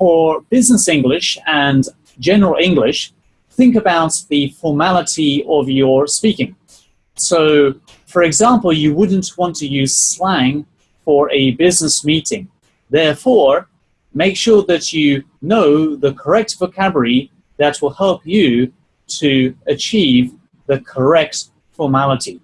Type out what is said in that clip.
for business English and general English, think about the formality of your speaking. So, for example, you wouldn't want to use slang for a business meeting. Therefore, make sure that you know the correct vocabulary that will help you to achieve the correct formality.